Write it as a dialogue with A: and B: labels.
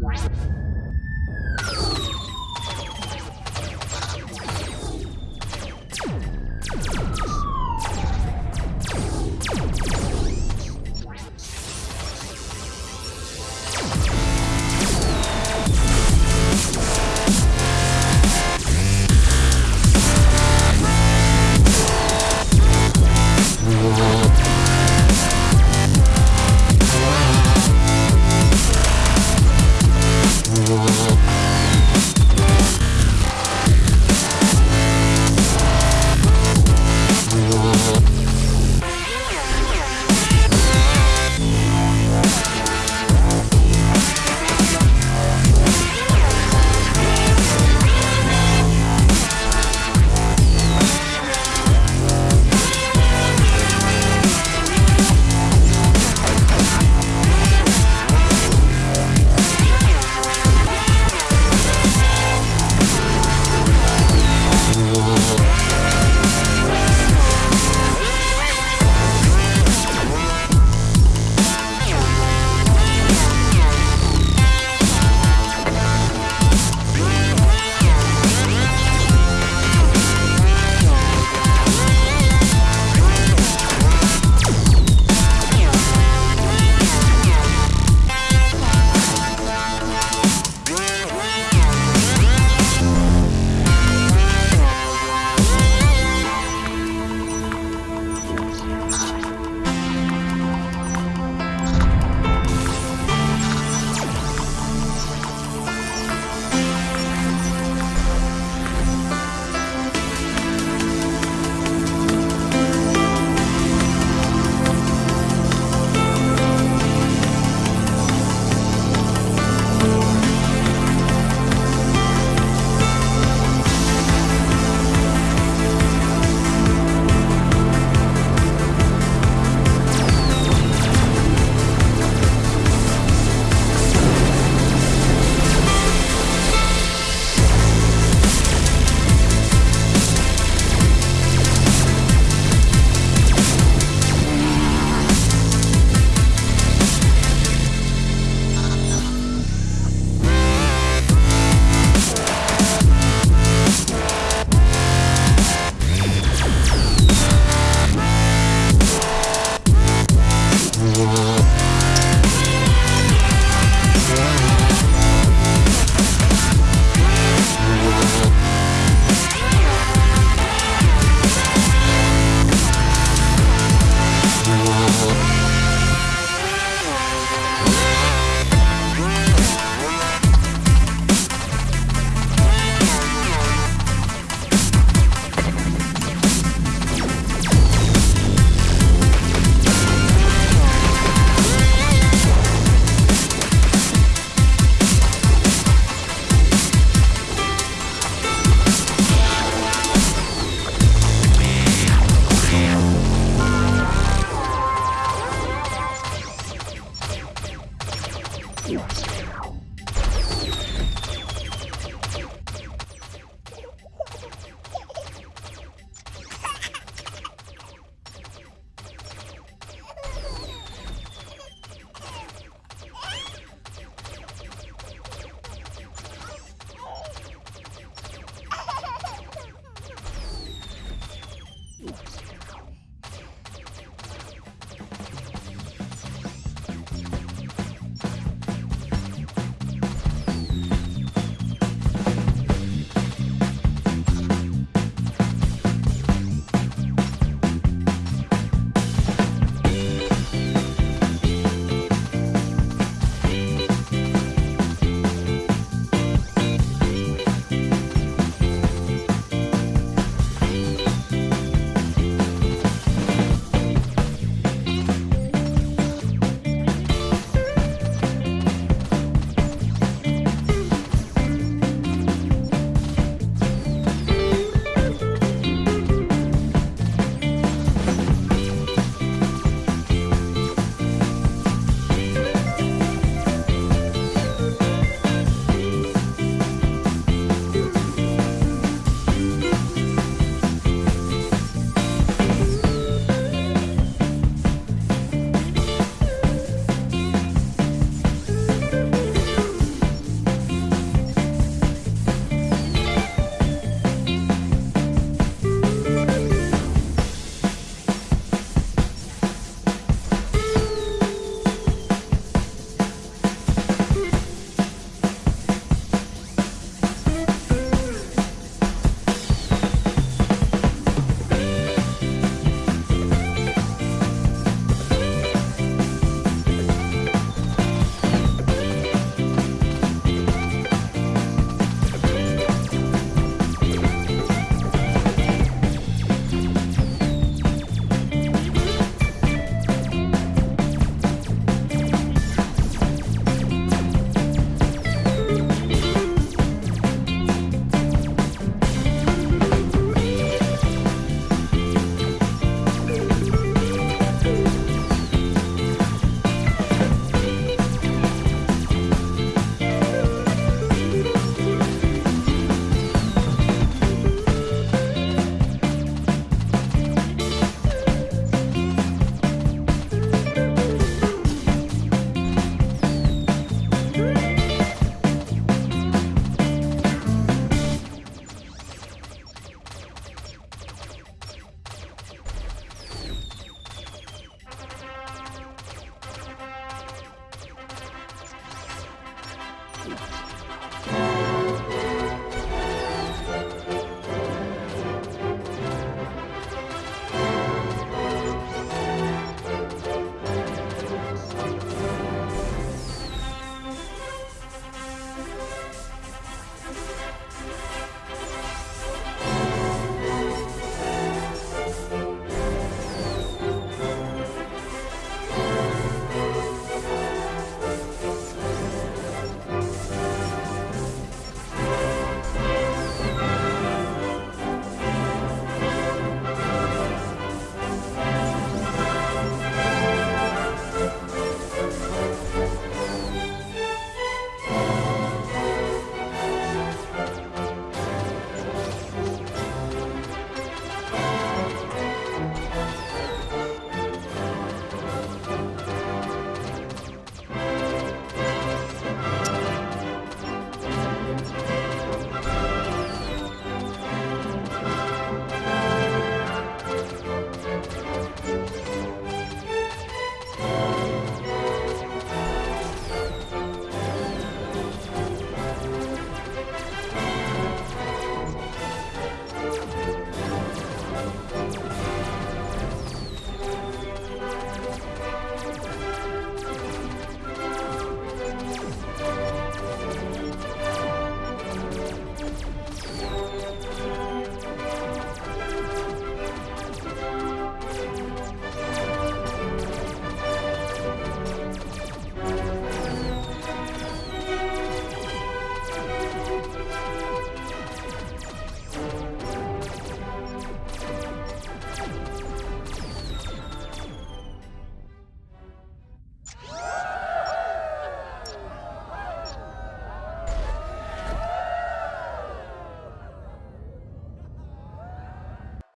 A: What?